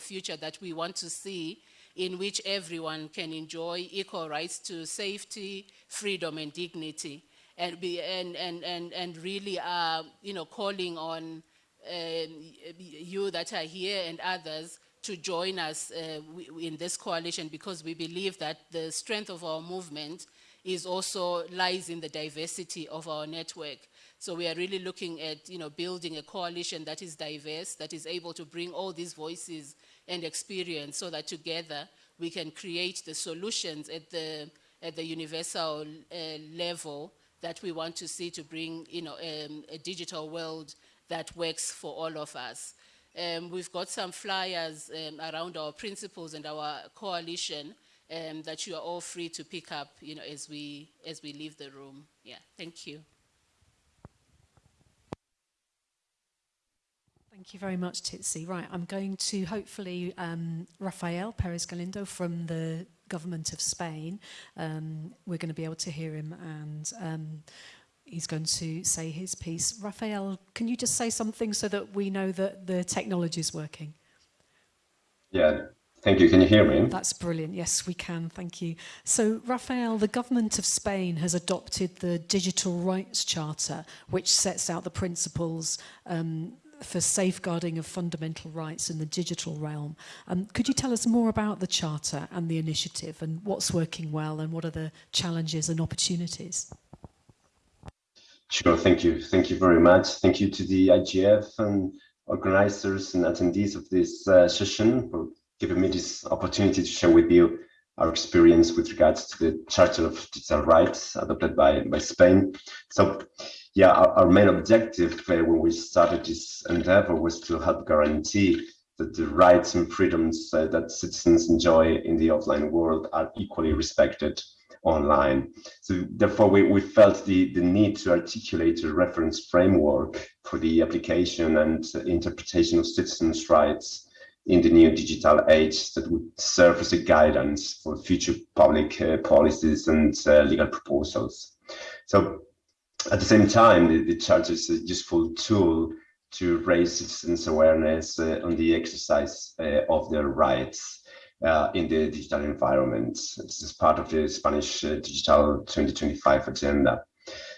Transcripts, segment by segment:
future that we want to see in which everyone can enjoy equal rights to safety, freedom and dignity and be and and and, and really uh, you know calling on um, you that are here and others to join us uh, in this coalition because we believe that the strength of our movement is also lies in the diversity of our network. So we are really looking at, you know, building a coalition that is diverse, that is able to bring all these voices and experience so that together we can create the solutions at the, at the universal uh, level that we want to see to bring, you know, um, a digital world that works for all of us. Um, we've got some flyers um, around our principles and our coalition um, that you are all free to pick up, you know, as we, as we leave the room. Yeah, thank you. Thank you very much, Tsitsi. Right, I'm going to hopefully um, Rafael Perez Galindo from the government of Spain. Um, we're going to be able to hear him and um, he's going to say his piece. Rafael, can you just say something so that we know that the technology is working? Yeah, Thank you. Can you hear me? That's brilliant. Yes, we can. Thank you. So, Rafael, the government of Spain has adopted the Digital Rights Charter, which sets out the principles um, for safeguarding of fundamental rights in the digital realm. Um, could you tell us more about the Charter and the initiative and what's working well and what are the challenges and opportunities? Sure, thank you. Thank you very much. Thank you to the IGF and organizers and attendees of this uh, session for giving me this opportunity to share with you our experience with regards to the Charter of Digital Rights adopted by, by Spain. So yeah, our, our main objective uh, when we started this endeavor was to help guarantee that the rights and freedoms uh, that citizens enjoy in the offline world are equally respected online. So therefore, we, we felt the, the need to articulate a reference framework for the application and interpretation of citizens' rights in the new digital age that would serve as a guidance for future public uh, policies and uh, legal proposals. So at the same time, the, the charter is a useful tool to raise citizens' awareness uh, on the exercise uh, of their rights uh, in the digital environment. This is part of the Spanish uh, Digital 2025 agenda.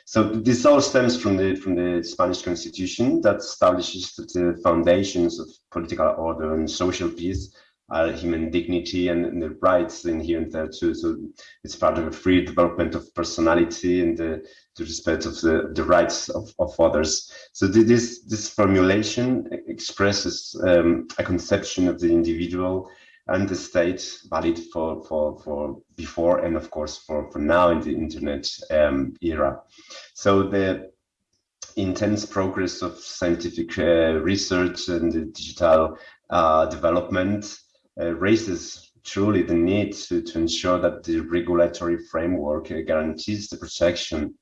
So this all stems from the from the Spanish constitution that establishes the foundations of political order and social peace are human dignity and, and, the rights inherent there too. So it's part of a free development of personality and the, the respect of the, the rights of, of others. So this this formulation expresses um, a conception of the individual and the state valid for for for before and of course for for now in the internet um, era so the intense progress of scientific uh, research and the digital uh, development uh, raises truly the need to, to ensure that the regulatory framework uh, guarantees the protection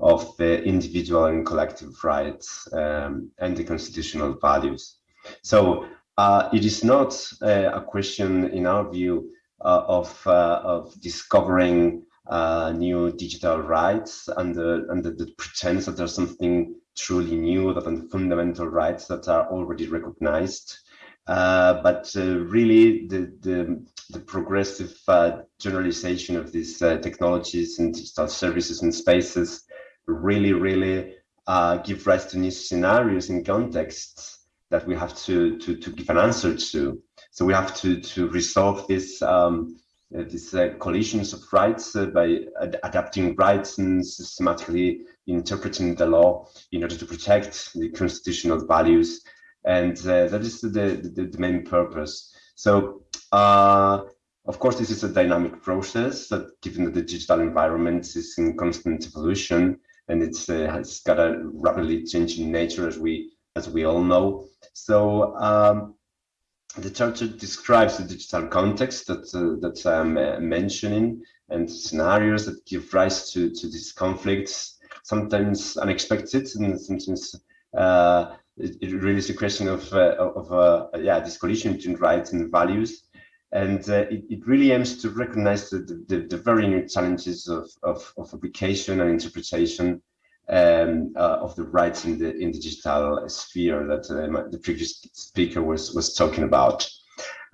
of the individual and collective rights um, and the constitutional values. So uh, it is not uh, a question, in our view, uh, of, uh, of discovering uh, new digital rights under, under the pretense that there's something truly new, that are fundamental rights that are already recognized. Uh, but really, the, the, the progressive generalization of these technologies and digital services and spaces really, really give rise to new scenarios and contexts that we have to, to, to give an answer to. So we have to, to resolve this, um, uh, these uh, collisions of rights uh, by ad adapting rights and systematically interpreting the law in order to protect the constitutional values. And uh, that is the, the, the, main purpose. So, uh, of course, this is a dynamic process that given that the digital environment is in constant evolution and it's, uh, it's got a rapidly changing nature as we as we all know. So um, the charter describes the digital context that uh, that I'm uh, mentioning and scenarios that give rise to to these conflicts, sometimes unexpected and sometimes uh, it, it, really is a question of uh, of uh, yeah this collision between rights and values. And uh, it, it, really aims to recognize the, the, the very new challenges of, of, of application and interpretation um, uh, of the rights in the in the digital sphere that uh, the previous speaker was was talking about.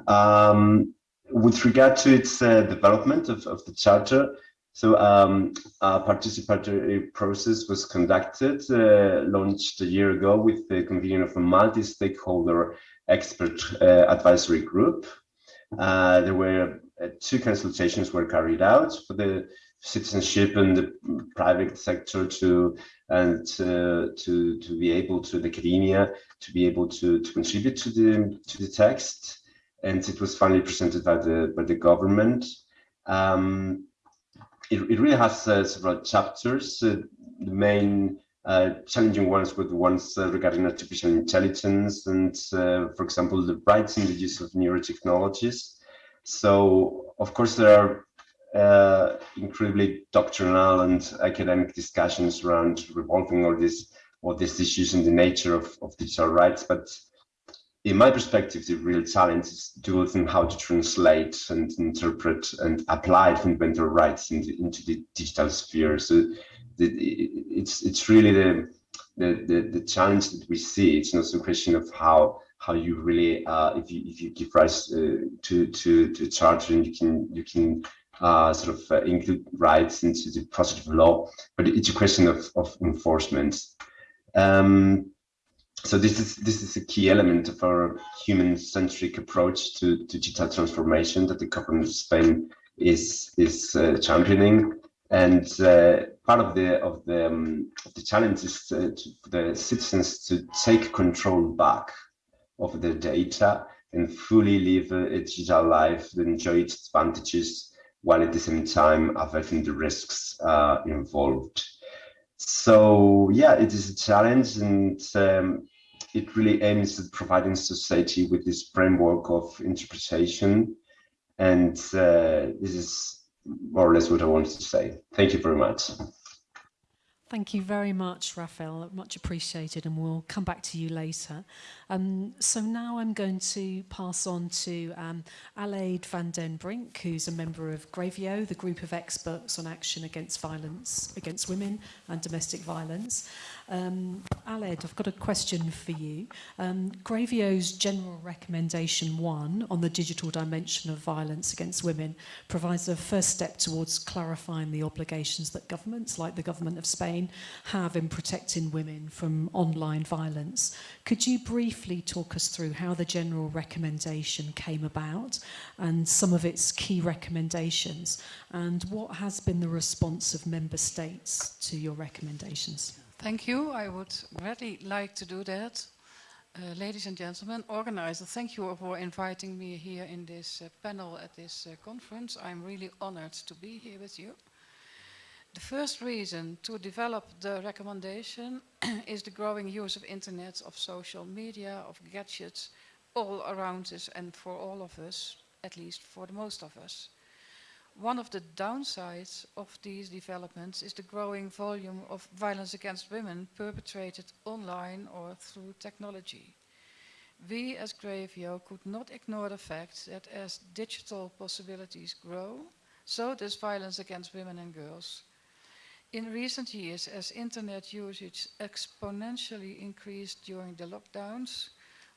Um, with regard to its uh, development of, of the charter, so um, a participatory process was conducted, uh, launched a year ago with the convening of a multi-stakeholder expert uh, advisory group. Uh, there were uh, two consultations were carried out for the citizenship and the private sector to and uh, to to be able to the academia to be able to to contribute to the to the text and it was finally presented by the by the government um, it, it really has uh, several chapters uh, the main uh, challenging ones were the ones uh, regarding artificial intelligence and uh, for example the rights in the use of neurotechnologies so of course there are uh, incredibly doctrinal and academic discussions around revolving all these all these issues in the nature of, of digital rights. But in my perspective, the real challenge is to how to translate and interpret and apply fundamental rights into, into the digital sphere. So the, it's it's really the, the the the challenge that we see. It's not a question of how how you really uh, if you if you give rise uh, to to to charter and you can you can uh, sort of uh, include rights into the of law, but it's a question of, of enforcement. Um, so this is this is a key element of our human-centric approach to, to, digital transformation that the government of Spain is is uh, championing. And uh, part of the of the um, the challenge is uh, to, for the citizens to take control back of their data and fully live a digital life, enjoy its advantages while at the same time averting the risks uh, involved. So yeah, it is a challenge and um, it really aims at providing society with this framework of interpretation. And uh, this is more or less what I wanted to say. Thank you very much. Thank you very much, Raphael. Much appreciated, and we'll come back to you later. Um, so now I'm going to pass on to um, Aleid van den Brink, who's a member of Grevio, the group of experts on action against violence against women and domestic violence. Um, I've got a question for you. Um, Grevio's general recommendation one on the digital dimension of violence against women provides a first step towards clarifying the obligations that governments, like the government of Spain, have in protecting women from online violence. Could you briefly talk us through how the general recommendation came about and some of its key recommendations and what has been the response of member states to your recommendations? Thank you. I would really like to do that. Uh, ladies and gentlemen, organizer, thank you for inviting me here in this uh, panel at this uh, conference. I'm really honored to be here with you. The first reason to develop the recommendation is the growing use of internet, of social media, of gadgets all around us and for all of us, at least for the most of us. One of the downsides of these developments is the growing volume of violence against women perpetrated online or through technology. We as Grevio could not ignore the fact that as digital possibilities grow, so does violence against women and girls. In recent years, as internet usage exponentially increased during the lockdowns,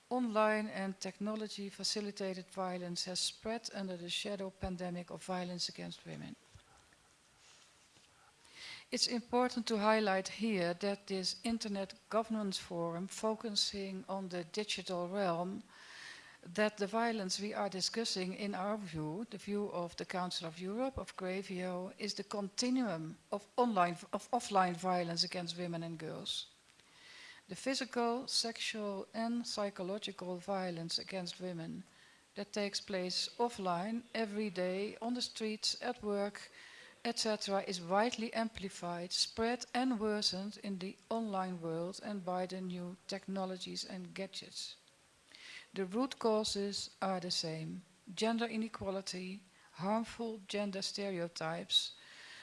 Online and technology facilitated violence has spread under the shadow pandemic of violence against women. It's important to highlight here that this Internet Governance Forum focusing on the digital realm, that the violence we are discussing in our view, the view of the Council of Europe, of Grevio, is the continuum of, online, of offline violence against women and girls. The physical, sexual and psychological violence against women that takes place offline every day on the streets, at work, etc. is widely amplified, spread and worsened in the online world and by the new technologies and gadgets. The root causes are the same. Gender inequality, harmful gender stereotypes,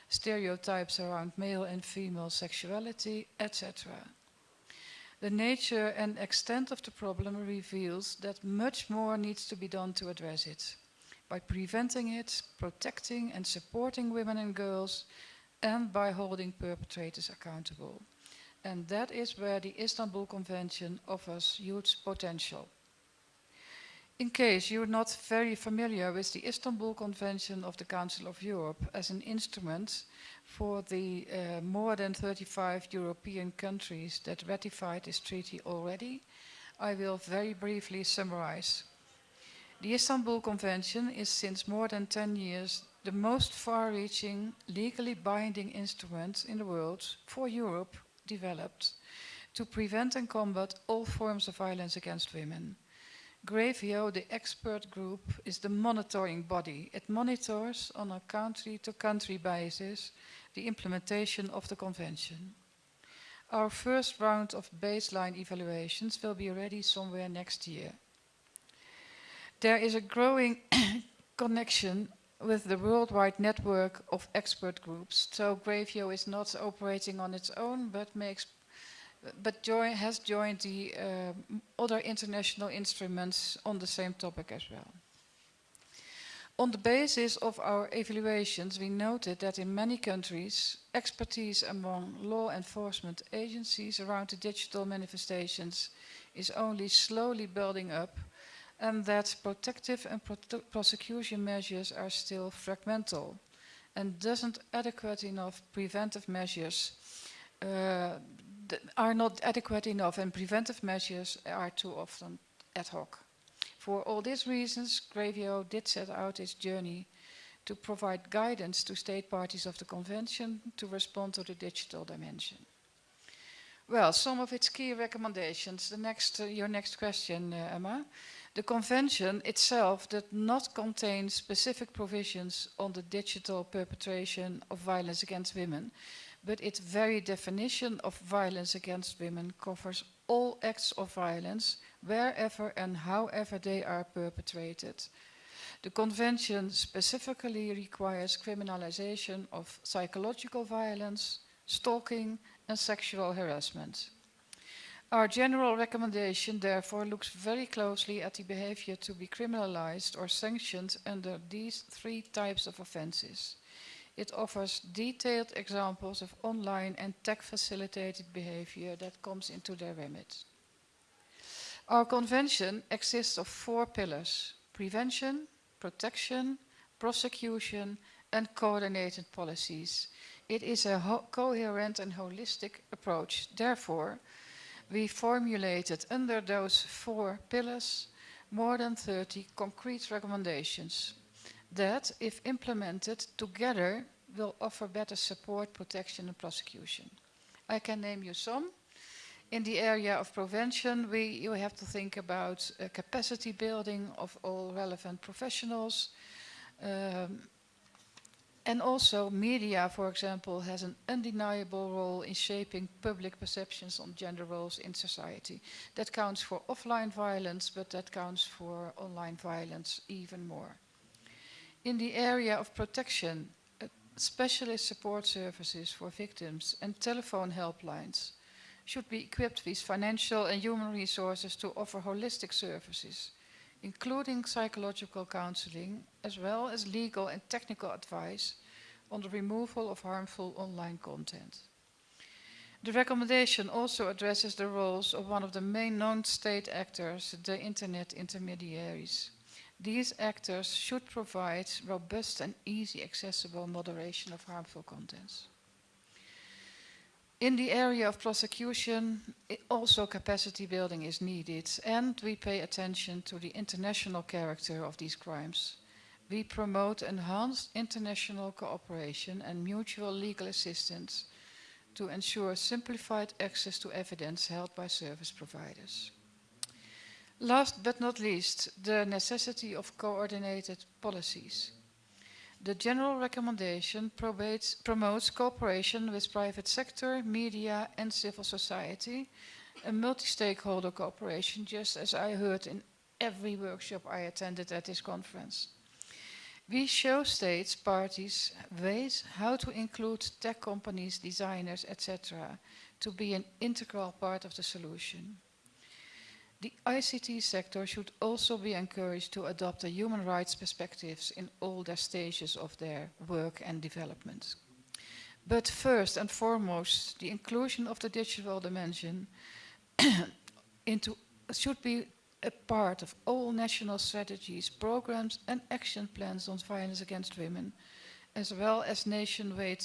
stereotypes around male and female sexuality, etc. The nature and extent of the problem reveals that much more needs to be done to address it by preventing it, protecting and supporting women and girls, and by holding perpetrators accountable. And that is where the Istanbul Convention offers huge potential. In case you're not very familiar with the Istanbul Convention of the Council of Europe as an instrument for the uh, more than 35 European countries that ratified this treaty already, I will very briefly summarize. The Istanbul Convention is since more than 10 years the most far-reaching, legally binding instrument in the world for Europe developed to prevent and combat all forms of violence against women. Grevio, the expert group, is the monitoring body. It monitors on a country-to-country -country basis the implementation of the convention. Our first round of baseline evaluations will be ready somewhere next year. There is a growing connection with the worldwide network of expert groups. So Grevio is not operating on its own, but makes but join, has joined the uh, other international instruments on the same topic as well. On the basis of our evaluations, we noted that in many countries, expertise among law enforcement agencies around the digital manifestations is only slowly building up and that protective and pro prosecution measures are still fragmental and doesn't adequate enough preventive measures uh, are not adequate enough and preventive measures are too often ad hoc. For all these reasons, Grevio did set out its journey to provide guidance to state parties of the convention to respond to the digital dimension. Well, some of its key recommendations. The next, uh, your next question, uh, Emma. The convention itself did not contain specific provisions on the digital perpetration of violence against women, but its very definition of violence against women covers all acts of violence, wherever and however they are perpetrated. The convention specifically requires criminalization of psychological violence, stalking and sexual harassment. Our general recommendation therefore looks very closely at the behavior to be criminalized or sanctioned under these three types of offenses. It offers detailed examples of online and tech-facilitated behavior that comes into their remit. Our convention exists of four pillars, prevention, protection, prosecution and coordinated policies. It is a coherent and holistic approach. Therefore, we formulated under those four pillars more than 30 concrete recommendations that, if implemented together, will offer better support, protection and prosecution. I can name you some. In the area of prevention, we, you have to think about uh, capacity building of all relevant professionals, um, and also media, for example, has an undeniable role in shaping public perceptions on gender roles in society. That counts for offline violence, but that counts for online violence even more. In the area of protection, uh, specialist support services for victims and telephone helplines should be equipped with financial and human resources to offer holistic services including psychological counseling, as well as legal and technical advice on the removal of harmful online content. The recommendation also addresses the roles of one of the main non-state actors, the internet intermediaries. These actors should provide robust and easy accessible moderation of harmful contents. In the area of prosecution, also capacity building is needed and we pay attention to the international character of these crimes. We promote enhanced international cooperation and mutual legal assistance to ensure simplified access to evidence held by service providers. Last but not least, the necessity of coordinated policies. The general recommendation probates, promotes cooperation with private sector, media and civil society, a multi-stakeholder cooperation, just as I heard in every workshop I attended at this conference. We show states, parties, ways how to include tech companies, designers, etc. to be an integral part of the solution. The ICT sector should also be encouraged to adopt the human rights perspectives in all their stages of their work and development. But first and foremost, the inclusion of the digital dimension into, should be a part of all national strategies, programs and action plans on violence against women, as well as nationwide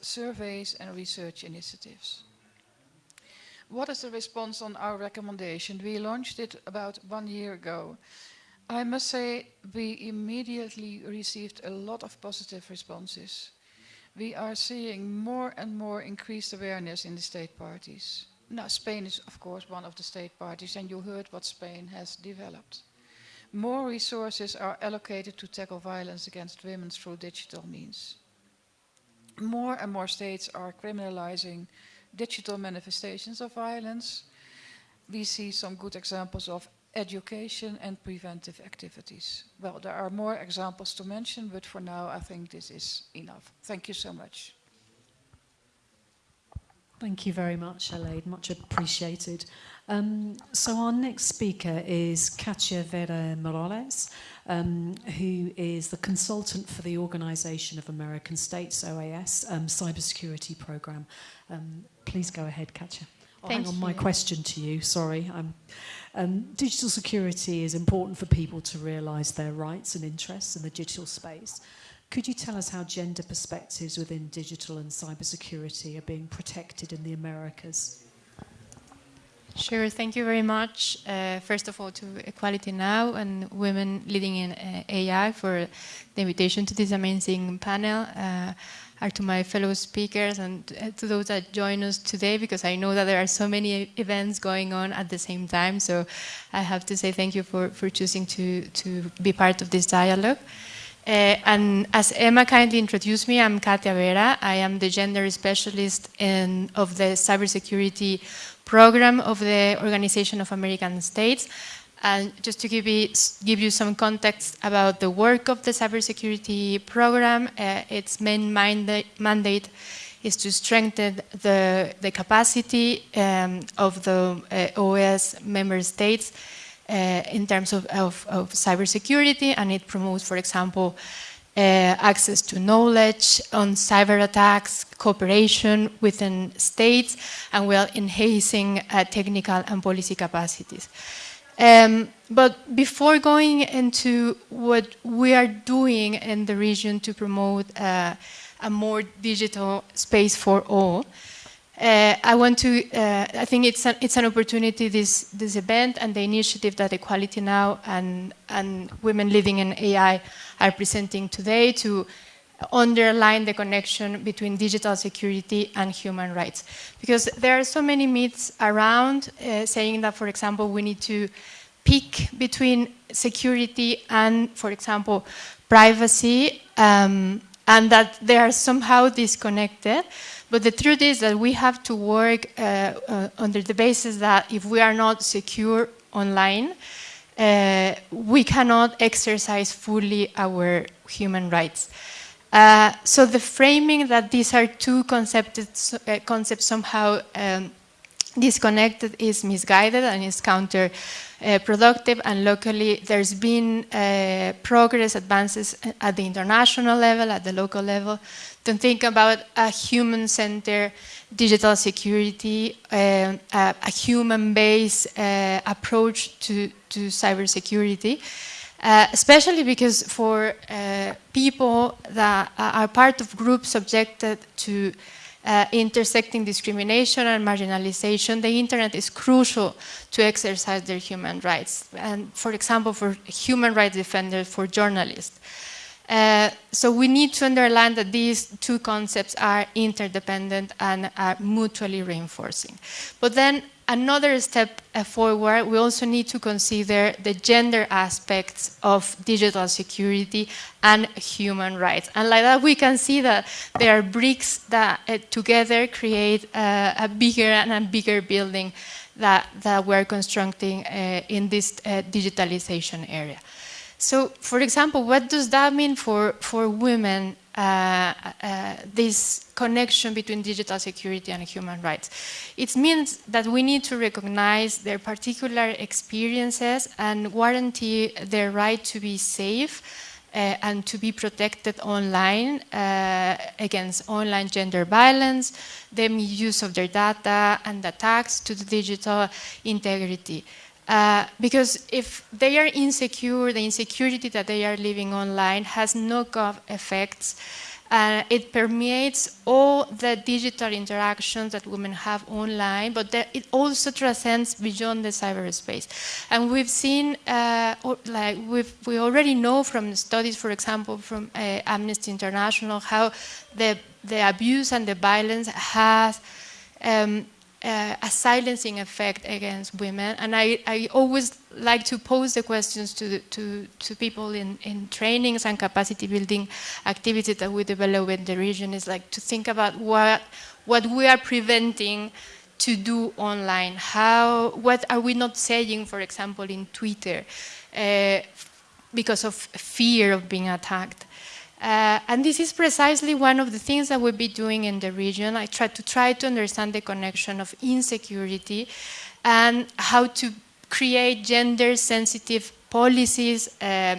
surveys and research initiatives. What is the response on our recommendation? We launched it about one year ago. I must say we immediately received a lot of positive responses. We are seeing more and more increased awareness in the state parties. Now, Spain is, of course, one of the state parties, and you heard what Spain has developed. More resources are allocated to tackle violence against women through digital means. More and more states are criminalizing digital manifestations of violence. We see some good examples of education and preventive activities. Well, there are more examples to mention, but for now, I think this is enough. Thank you so much. Thank you very much, Elaine. Much appreciated. Um, so our next speaker is Katia Vera Morales, um, who is the consultant for the Organization of American States, OAS, um, cybersecurity program. Um, please go ahead, Katia. Thank hang on you. my question to you, sorry. Um, um, digital security is important for people to realise their rights and interests in the digital space. Could you tell us how gender perspectives within digital and cybersecurity are being protected in the Americas? Sure, thank you very much. Uh, first of all, to Equality Now and Women Leading in uh, AI for the invitation to this amazing panel. Uh, are to my fellow speakers and uh, to those that join us today because I know that there are so many events going on at the same time. So I have to say thank you for, for choosing to, to be part of this dialogue. Uh, and as Emma kindly introduced me, I'm Katia Vera. I am the gender specialist in, of the cybersecurity program of the Organization of American States. And just to give you, give you some context about the work of the cybersecurity program, uh, its main mandate, mandate is to strengthen the, the capacity um, of the uh, OS member states uh, in terms of, of, of cybersecurity, and it promotes, for example, access to knowledge on cyber attacks, cooperation within states, and well enhancing uh, technical and policy capacities. Um, but before going into what we are doing in the region to promote uh, a more digital space for all, uh, I want to, uh, I think it's an, it's an opportunity, this, this event and the initiative that Equality Now and, and Women Leading in AI are presenting today to underline the connection between digital security and human rights. Because there are so many myths around uh, saying that, for example, we need to pick between security and, for example, privacy, um, and that they are somehow disconnected. But the truth is that we have to work uh, uh, under the basis that if we are not secure online, uh, we cannot exercise fully our human rights. Uh, so the framing that these are two concepts, uh, concepts somehow um, disconnected is misguided and is counterproductive. and locally, there's been uh, progress, advances at the international level, at the local level, to think about a human-centered digital security, uh, a, a human-based uh, approach to, to cybersecurity. Uh, especially because for uh, people that are part of groups subjected to uh, intersecting discrimination and marginalization, the internet is crucial to exercise their human rights. And for example, for human rights defenders, for journalists. Uh, so we need to underline that these two concepts are interdependent and are mutually reinforcing. But then another step uh, forward, we also need to consider the gender aspects of digital security and human rights. And like that, we can see that there are bricks that uh, together create uh, a bigger and a bigger building that, that we're constructing uh, in this uh, digitalization area. So, for example, what does that mean for, for women this connection between digital security and human rights. It means that we need to recognize their particular experiences and guarantee their right to be safe uh, and to be protected online uh, against online gender violence, the misuse of their data and attacks to the digital integrity. Uh, because if they are insecure, the insecurity that they are living online has knock-off effects. Uh, it permeates all the digital interactions that women have online, but it also transcends beyond the cyberspace. And we've seen, uh, like we already know from studies, for example, from uh, Amnesty International, how the, the abuse and the violence has um, uh, a silencing effect against women. And I, I always like to pose the questions to, the, to, to people in, in trainings and capacity building activities that we develop in the region is like to think about what, what we are preventing to do online. How, what are we not saying, for example, in Twitter uh, because of fear of being attacked? Uh, and this is precisely one of the things that we'll be doing in the region. I try to try to understand the connection of insecurity and how to create gender-sensitive policies, uh,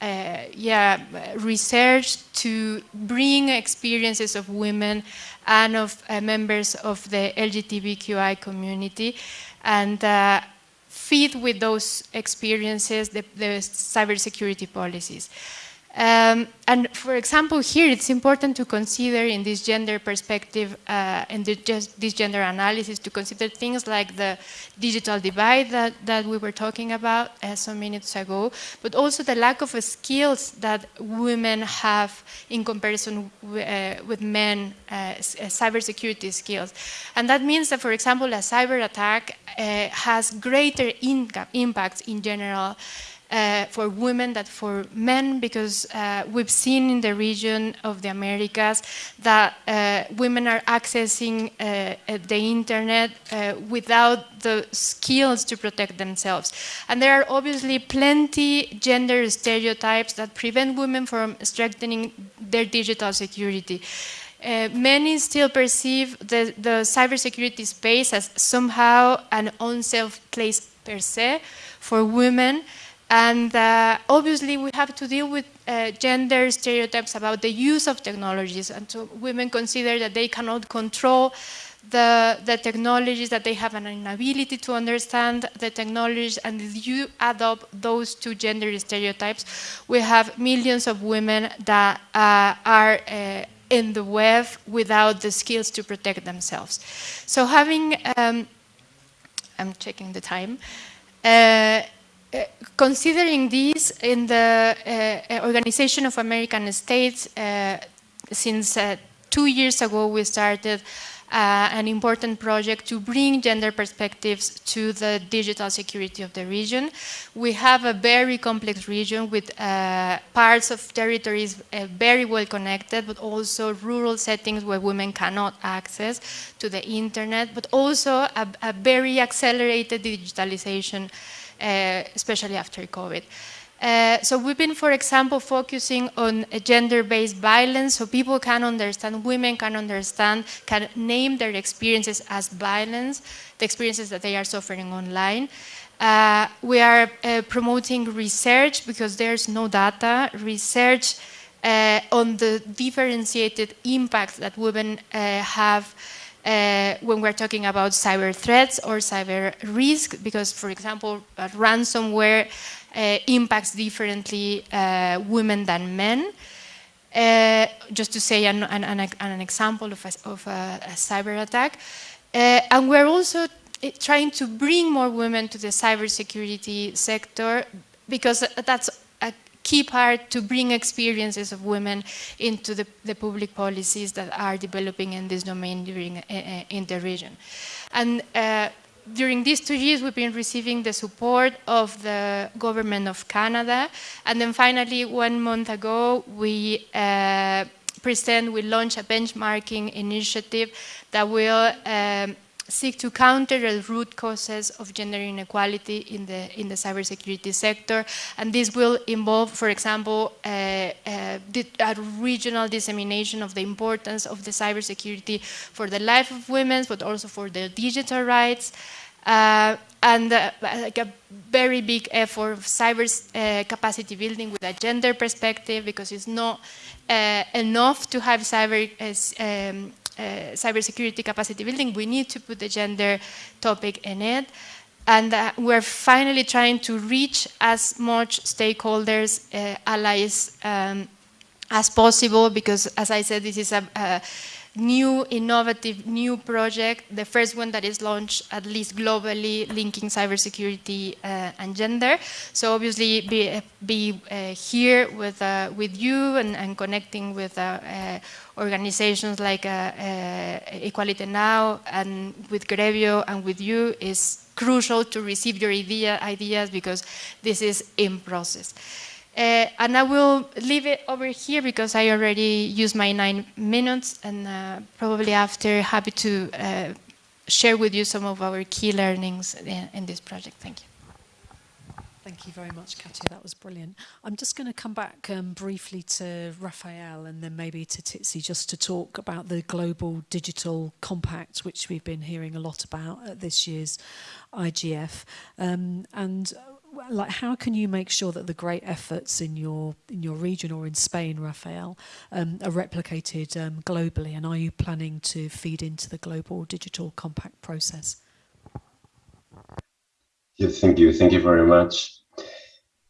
uh, yeah, research to bring experiences of women and of uh, members of the LGBTQI community and uh, feed with those experiences the, the cybersecurity policies. Um, and for example, here it's important to consider in this gender perspective, uh, just this gender analysis, to consider things like the digital divide that, that we were talking about uh, some minutes ago, but also the lack of skills that women have in comparison uh, with men, uh, uh, cybersecurity skills. And that means that, for example, a cyber attack uh, has greater impact in general uh, for women than for men because uh, we've seen in the region of the Americas that uh, women are accessing uh, the internet uh, without the skills to protect themselves. And there are obviously plenty gender stereotypes that prevent women from strengthening their digital security. Uh, many still perceive the, the cybersecurity space as somehow an unsafe place per se for women, and uh, obviously, we have to deal with uh, gender stereotypes about the use of technologies. And so women consider that they cannot control the, the technologies, that they have an inability to understand the technologies. And if you adopt those two gender stereotypes, we have millions of women that uh, are uh, in the web without the skills to protect themselves. So having, um, I'm checking the time, uh, uh, considering this in the uh, uh, Organization of American States, uh, since uh, two years ago we started an important project to bring gender perspectives to the digital security of the region. We have a very complex region with parts of territories very well connected, but also rural settings where women cannot access to the internet, but also a, a very accelerated digitalization uh, especially after COVID. Uh, so we've been, for example, focusing on gender-based violence so people can understand, women can understand, can name their experiences as violence, the experiences that they are suffering online. Uh, we are uh, promoting research because there's no data, research uh, on the differentiated impacts that women uh, have uh, when we're talking about cyber threats or cyber risk, because, for example, ransomware uh, impacts differently uh, women than men. Uh, just to say an, an, an, an example of a, of a, a cyber attack. Uh, and we're also eh, trying to bring more women to the cybersecurity sector because that's key part to bring experiences of women into the, the public policies that are developing in this domain during, uh, in the region. And uh, during these two years, we've been receiving the support of the government of Canada. And then finally, one month ago, we uh, present, we launched a benchmarking initiative that will um, seek to counter the root causes of gender inequality in the, in the cybersecurity sector. And this will involve, for example, uh, uh, a regional dissemination of the importance of the cybersecurity for the life of women, but also for their digital rights. Uh, and uh, like a very big effort of cyber uh, capacity building with a gender perspective because it's not uh, enough to have cyber um, uh, cybersecurity capacity building, we need to put the gender topic in it. and uh, we're finally trying to reach as much stakeholders, uh, allies um, as possible because, as I said, this is a, a, new, innovative, new project, the first one that is launched at least globally, linking cybersecurity uh, and gender. So obviously be, be uh, here with, uh, with you and, and connecting with uh, uh, organizations like Equality Now and with Grevio and with you is crucial to receive your idea, ideas because this is in process. Uh, and I will leave it over here because I already used my nine minutes and uh, probably after happy to uh, share with you some of our key learnings in, in, this project. Thank you. Thank you very much, Katia. That was brilliant. I'm just going to come back um, briefly to Raphael and then maybe to Tsitsi just to talk about the Global Digital Compact, which we've been hearing a lot about at this year's IGF. Um, and like how can you make sure that the great efforts in your in your region or in Spain, Raphael, um, are replicated um, globally? And are you planning to feed into the global digital compact process? Yeah, thank you, thank you very much.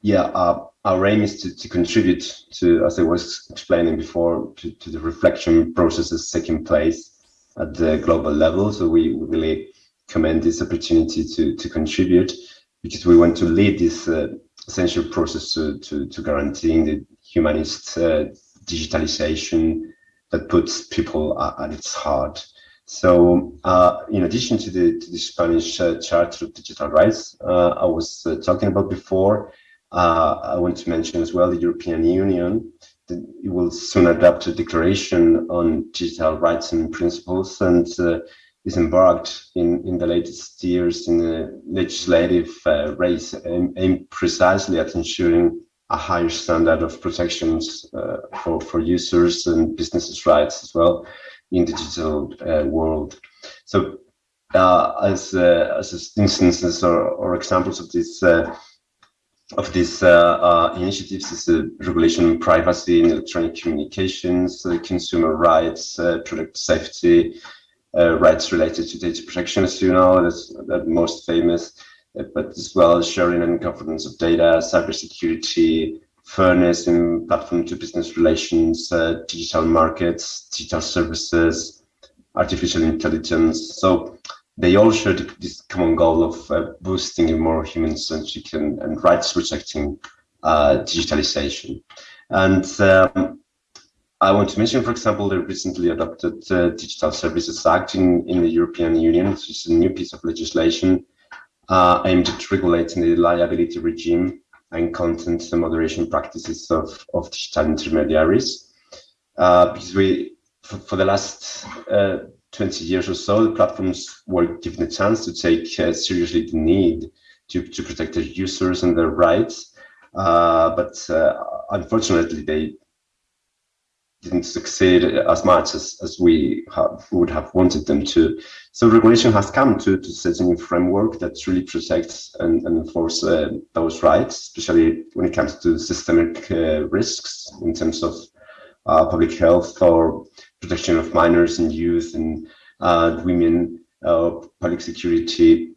Yeah, uh, our aim is to, to contribute to, as I was explaining before, to, to the reflection processes taking place at the global level. So we really commend this opportunity to to contribute because we want to lead this uh, essential process to, to, to, guaranteeing the humanist uh, digitalization that puts people at, its heart. So, uh, in addition to the, to the Spanish uh, Charter of Digital Rights uh, I was uh, talking about before, I want to mention as well the European Union. That it will soon adopt a declaration on digital rights and principles, and is embarked in, in the latest years in the legislative uh, race aimed precisely at ensuring a higher standard of protections uh, for, for users and businesses' rights as well in the digital uh, world. So uh, as, uh, as instances or, or examples of this uh, of these initiatives is the regulation on privacy in electronic communications, consumer rights, product safety, uh, rights related to data protection, as you know, that's the most famous, uh, but as well as sharing and governance of data, cybersecurity, fairness in platform to business relations, uh, digital markets, digital services, artificial intelligence. So they all share this common goal of uh, boosting a more human-centric and, and rights-protecting uh, digitalization. And um, I want to mention, for example, the recently adopted uh, Digital Services Act in, in the European Union, which is a new piece of legislation uh, aimed at regulating the liability regime and content and moderation practices of, of digital intermediaries. Uh, because we, for, for the last uh, 20 years or so, the platforms were given a chance to take uh, seriously the need to, to protect their users and their rights. Uh, but unfortunately, they didn't succeed as much as, as we have, would have wanted them to. So regulation has come to, to set a new framework that really protects and, and enforce uh, those rights, especially when it comes to systemic uh, risks in terms of uh, public health or protection of minors and youth and uh, women, uh, public security.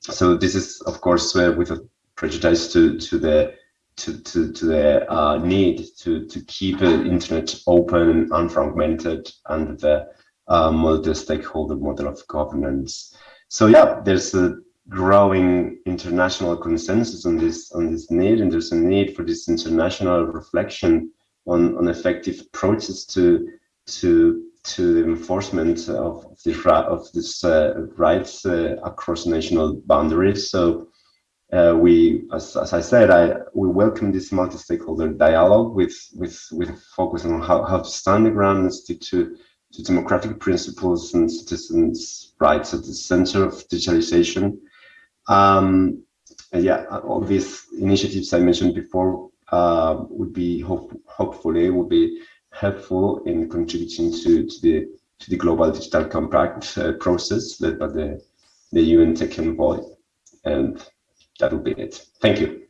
So this is, of course, uh, with a prejudice to, to the to, to, to the uh, need to, to keep the internet open and unfragmented under the uh, multi-stakeholder model of governance. So yeah, there's a growing international consensus on this on this need, and there's a need for this international reflection on, on effective approaches to to to the enforcement of this of this uh, rights uh, across national boundaries. So uh, we, as, as, I said, I, we welcome this multi-stakeholder dialogue with, with, with focus on how, how to stand the ground and stick to, to democratic principles and citizens' rights at the center of digitalization. Um, yeah, all these initiatives I mentioned before uh, would be hope, hopefully would be helpful in contributing to, to the to the global digital compact uh, process led by the the UN Tech Envoy. And that'll be it. Thank you.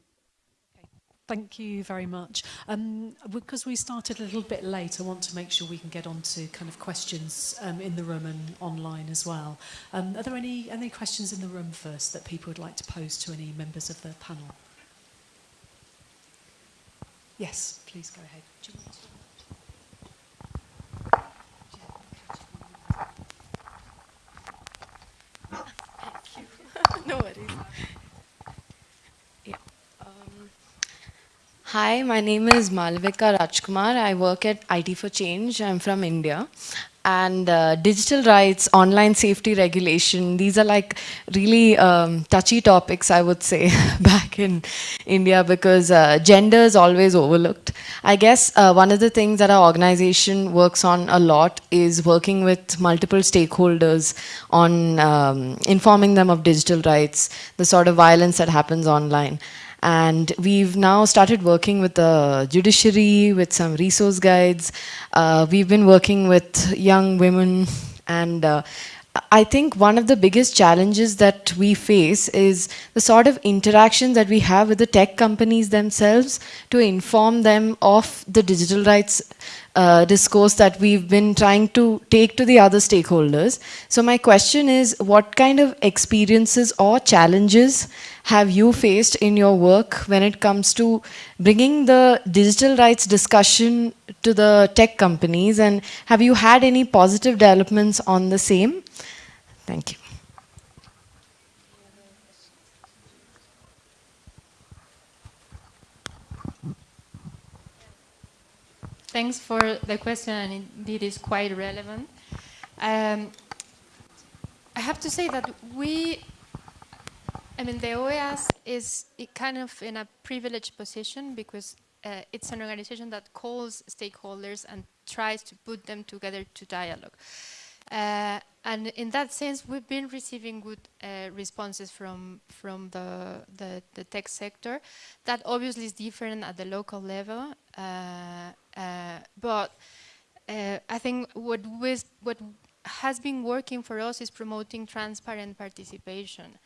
Thank you very much. Um, because we started a little bit late, I want to make sure we can get on to kind of questions um, in the room and online as well. Um, are there any, any questions in the room first that people would like to pose to any members of the panel? Yes, please go ahead. Do you want to- no worries. Yeah. Um, hi, my name is Malvika Rajkumar. I work at IT for Change. I'm from India. And uh, digital rights, online safety regulation, these are like really um, touchy topics, I would say, back in India because uh, gender is always overlooked. I guess uh, one of the things that our organization works on a lot is working with multiple stakeholders on um, informing them of digital rights, the sort of violence that happens online. And we've now started working with the judiciary, with some resource guides. Uh, we've been working with young women and uh, I think one of the biggest challenges that we face is the sort of interactions that we have with the tech companies themselves to inform them of the digital rights uh, discourse that we've been trying to take to the other stakeholders. So my question is, what kind of experiences or challenges have you faced in your work when it comes to bringing the digital rights discussion to the tech companies and have you had any positive developments on the same? Thank you. Thanks for the question, and indeed is quite relevant. Um, I have to say that we, I mean, the OAS is kind of in a privileged position because uh, it's an organization that calls stakeholders and tries to put them together to dialogue. Uh, and in that sense, we've been receiving good uh, responses from from the, the, the tech sector. That obviously is different at the local level, uh, uh but uh, I think what what has been working for us is promoting transparent participation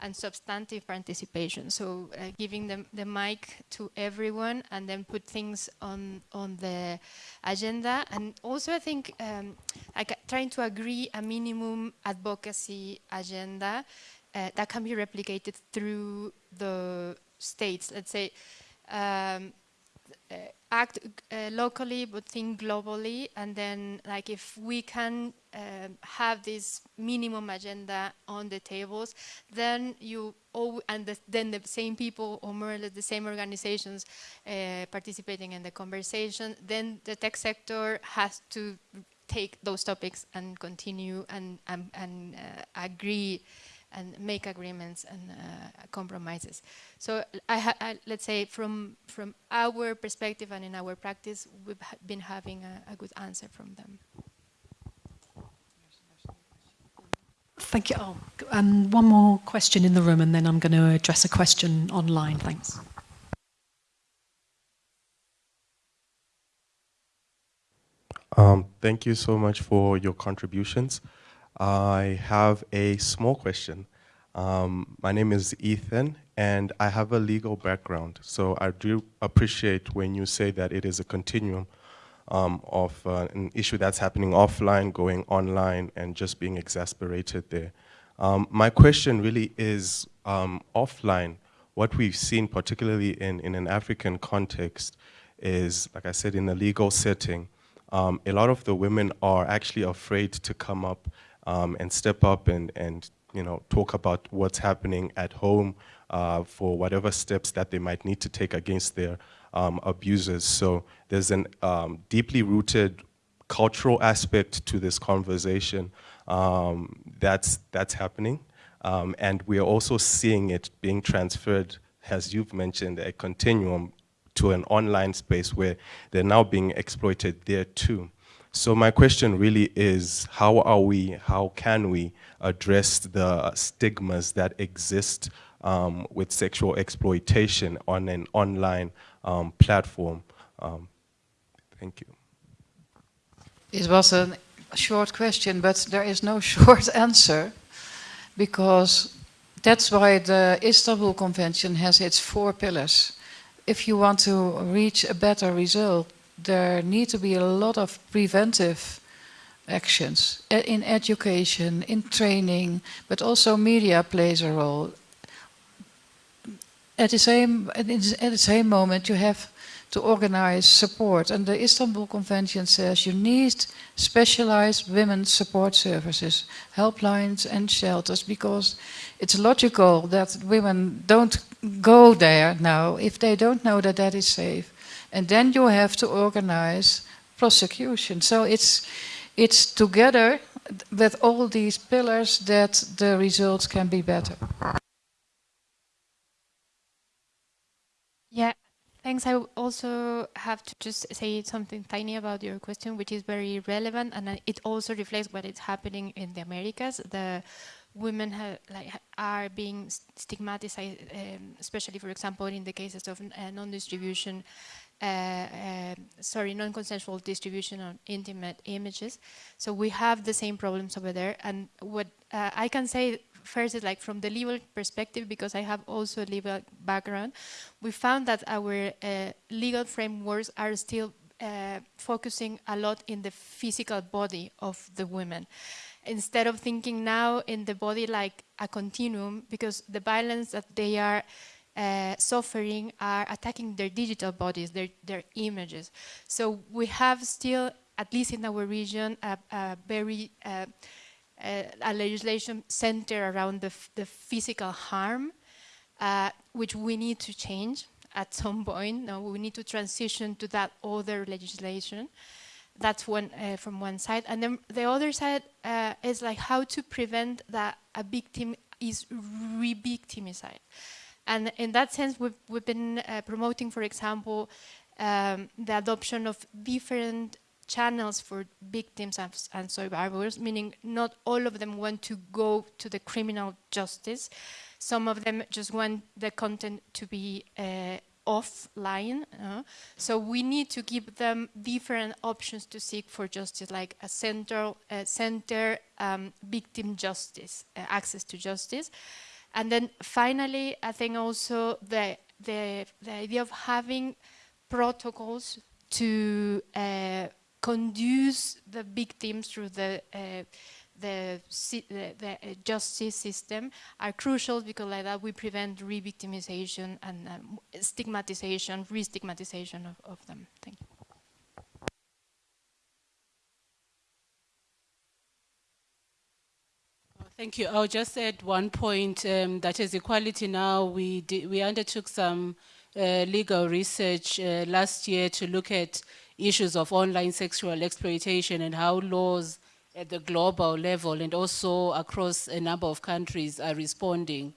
and substantive participation. So uh, giving them the mic to everyone and then put things on on the agenda. And also I think um, like trying to agree a minimum advocacy agenda uh, that can be replicated through the states. Let's say um, uh, act uh, locally but think globally and then like if we can um, have this minimum agenda on the tables then you all and the, then the same people or more or less the same organizations uh, participating in the conversation then the tech sector has to take those topics and continue and, and, and uh, agree and make agreements and uh, compromises. So I I, let's say from from our perspective and in our practice, we've ha been having a, a, good answer from them. Thank you. Oh, um, one more question in the room, and then I'm going to address a question online. Thanks. Um, thank you so much for your contributions. I have a small question. Um, my name is Ethan, and I have a legal background. So I do appreciate when you say that it is a continuum um, of uh, an issue that's happening offline, going online, and just being exasperated there. Um, my question really is um, offline. What we've seen, particularly in, in an African context, is, like I said, in a legal setting, um, a lot of the women are actually afraid to come up um, and step up and, and you know, talk about what's happening at home uh, for whatever steps that they might need to take against their um, abusers. So there's a um, deeply rooted cultural aspect to this conversation um, that's, that's happening. Um, and we are also seeing it being transferred, as you've mentioned, a continuum to an online space where they're now being exploited there too. So my question really is, how are we, how can we address the stigmas that exist um, with sexual exploitation on an online um, platform? Um, thank you. It was a short question, but there is no short answer because that's why the Istanbul Convention has its four pillars. if you want to reach a better result, there need to be a lot of preventive actions eh, in education, in training, but also media plays a role. At the same, at the same moment, you have to organize support. And the Istanbul Convention says you need specialized women's support services, helplines and shelters, because it's logical that women don't go there now if they don't know that that is safe. And then you have to organize prosecution. So it's, it's together with all these pillars that the results can be better. Yeah, Thanks. I also have to just say something tiny about your question, which is very relevant, and it also reflects what is happening in the Americas. The women like, are being stigmatized, um, especially, for example, in the cases of uh, non-distribution, sorry, non-consensual distribution of intimate images. So we have the same problems over there. And what uh, I can say first is like from the legal perspective, because I have also a legal background, we found that our uh, legal frameworks are still uh, focusing a lot in the physical body of the women. Instead of thinking now in the body like a continuum, because the violence that they are uh, suffering are attacking their digital bodies, their, their images. So we have still, at least in our region, a, a very uh, uh, a legislation centered around the, the physical harm, uh, which we need to change at some point. Now we need to transition to that other legislation. That's one uh, from one side, and then the other side uh, is like how to prevent that a victim is re-victimized. And in that sense, we've, we've been uh, promoting, for example, um, the adoption of different channels for victims and survivors, meaning not all of them want to go to the criminal justice. Some of them just want the content to be uh, offline. Uh, so we need to give them different options to seek for justice, like a uh, center um, victim justice, uh, access to justice. And then finally, I think also the, the, the idea of having protocols to uh, conduce the victims through the uh, the, the, the, uh, justice system are crucial because like that we prevent re-victimization and um, stigmatization, re-stigmatization of, of them. Thank you. Thank you. I'll just add one point um, that as Equality Now, we, we undertook some uh, legal research uh, last year to look at issues of online sexual exploitation and how laws at the global level and also across a number of countries are responding.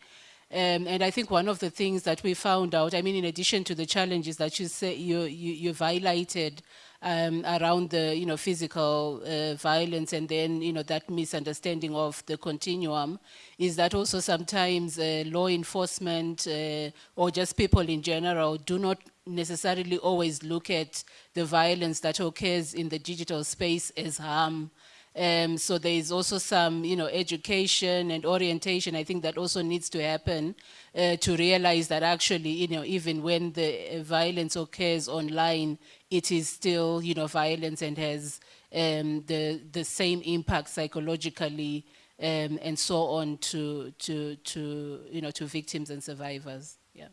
Um, and I think one of the things that we found out, I mean, in addition to the challenges that you say you, you, you've highlighted um, around the, you know, physical uh, violence and then, you know, that misunderstanding of the continuum, is that also sometimes uh, law enforcement uh, or just people in general do not necessarily always look at the violence that occurs in the digital space as harm. Um, so there is also some, you know, education and orientation. I think that also needs to happen uh, to realize that actually, you know, even when the violence occurs online, it is still, you know, violence and has um, the the same impact psychologically um, and so on to to to you know to victims and survivors. Yeah.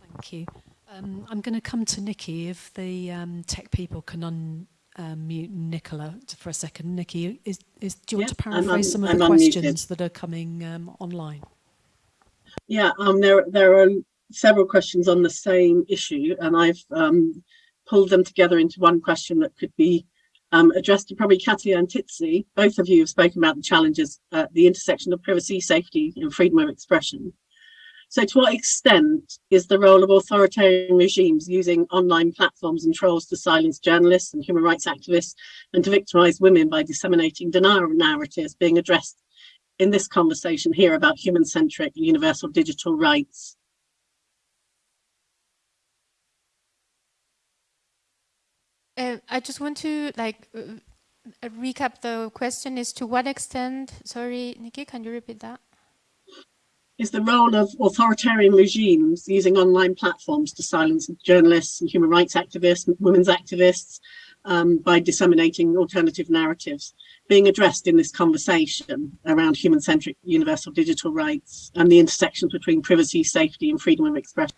Thank you. Um, I'm going to come to Nikki if the um, tech people can unmute um, Nicola for a second. Nikki, is, is, do you want to paraphrase some of I'm the questions that are coming um, online? Yeah, um, there, there are several questions on the same issue, and I've um, pulled them together into one question that could be um, addressed to probably Katia and Tsitsi. Both of you have spoken about the challenges at the intersection of privacy, safety, and freedom of expression. So to what extent is the role of authoritarian regimes using online platforms and trolls to silence journalists and human rights activists and to victimize women by disseminating denial narratives being addressed in this conversation here about human-centric universal digital rights? Uh, I just want to like uh, recap the question is to what extent, sorry, Nikki, can you repeat that? is the role of authoritarian regimes using online platforms to silence journalists and human rights activists, women's activists, um, by disseminating alternative narratives being addressed in this conversation around human-centric universal digital rights and the intersections between privacy, safety and freedom of expression?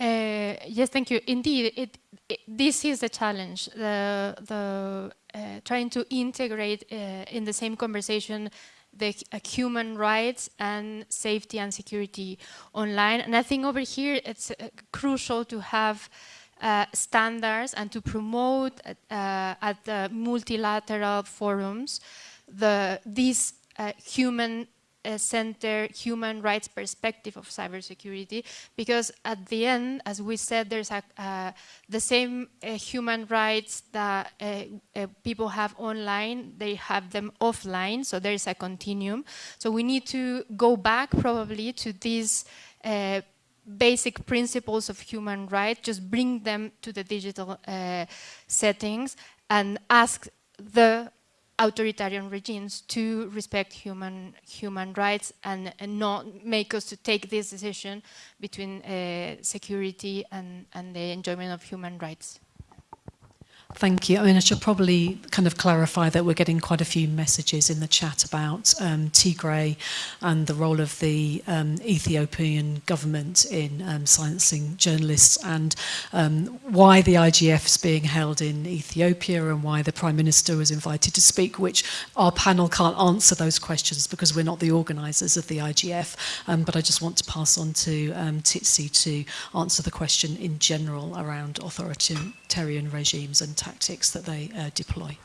Uh, yes, thank you. Indeed, it, it, this is the challenge, the, the uh, trying to integrate uh, in the same conversation the uh, human rights and safety and security online. And I think over here it's uh, crucial to have uh, standards and to promote at the multilateral forums the, these human uh, center human rights perspective of cybersecurity because at the end as we said there's a, uh, the same uh, human rights that people have online they have them offline so there's a continuum. So we need to go back probably to these basic principles of human rights, just bring them to the digital uh, settings and ask the authoritarian regimes to respect human human rights and, and not make us to take this decision between uh, security and, and the enjoyment of human rights. Thank you. I mean, I should probably kind of clarify that we're getting quite a few messages in the chat about um, Tigray and the role of the um, Ethiopian government in um, silencing journalists and um, why the IGF is being held in Ethiopia and why the Prime Minister was invited to speak, which our panel can't answer those questions because we're not the organisers of the IGF. Um, but I just want to pass on to um, Tsitsi to answer the question in general around authoritarian regimes and tactics that they uh, deploy?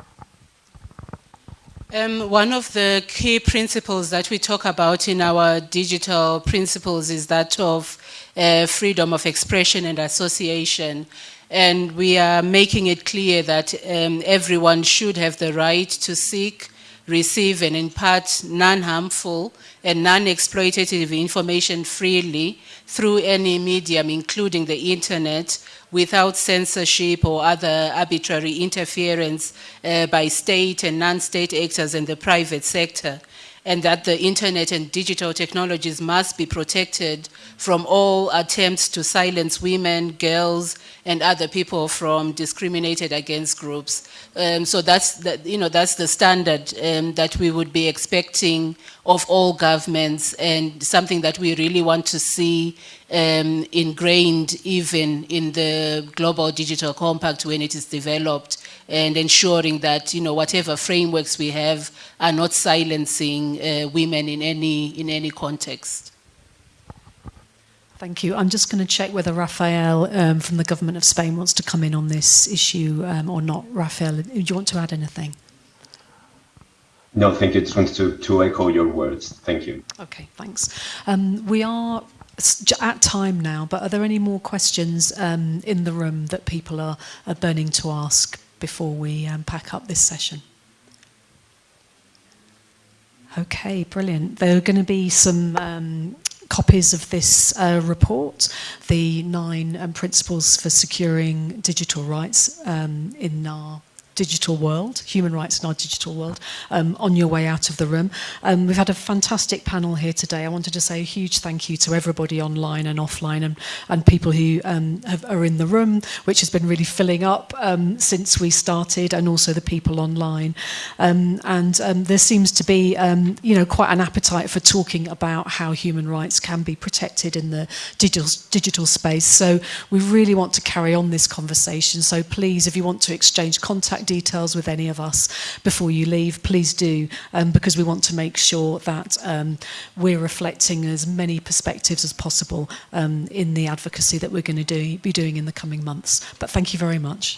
Um, one of the key principles that we talk about in our digital principles is that of uh, freedom of expression and association. And we are making it clear that um, everyone should have the right to seek, receive and impart non-harmful and non-exploitative information freely through any medium, including the internet, without censorship or other arbitrary interference uh, by state and non-state actors in the private sector and that the internet and digital technologies must be protected from all attempts to silence women, girls, and other people from discriminated against groups. Um, so that's the, you know that's the standard um, that we would be expecting of all governments and something that we really want to see um, ingrained even in the global digital compact when it is developed and ensuring that you know whatever frameworks we have are not silencing uh, women in any in any context. Thank you. I'm just going to check whether Rafael um, from the government of Spain wants to come in on this issue um, or not. Rafael, do you want to add anything? No, thank you. Just wanted to, to echo your words. Thank you. Okay, thanks. Um, we are at time now, but are there any more questions um, in the room that people are, are burning to ask before we um, pack up this session? Okay, brilliant. There are going to be some um, copies of this uh, report, the nine um, principles for securing digital rights um, in our digital world, human rights in our digital world, um, on your way out of the room. Um, we've had a fantastic panel here today. I wanted to say a huge thank you to everybody online and offline and, and people who um, have, are in the room, which has been really filling up um, since we started, and also the people online. Um, and um, there seems to be um, you know, quite an appetite for talking about how human rights can be protected in the digital, digital space. So we really want to carry on this conversation. So please, if you want to exchange contact contact details with any of us before you leave, please do, um, because we want to make sure that um, we're reflecting as many perspectives as possible um, in the advocacy that we're going to do, be doing in the coming months. But thank you very much.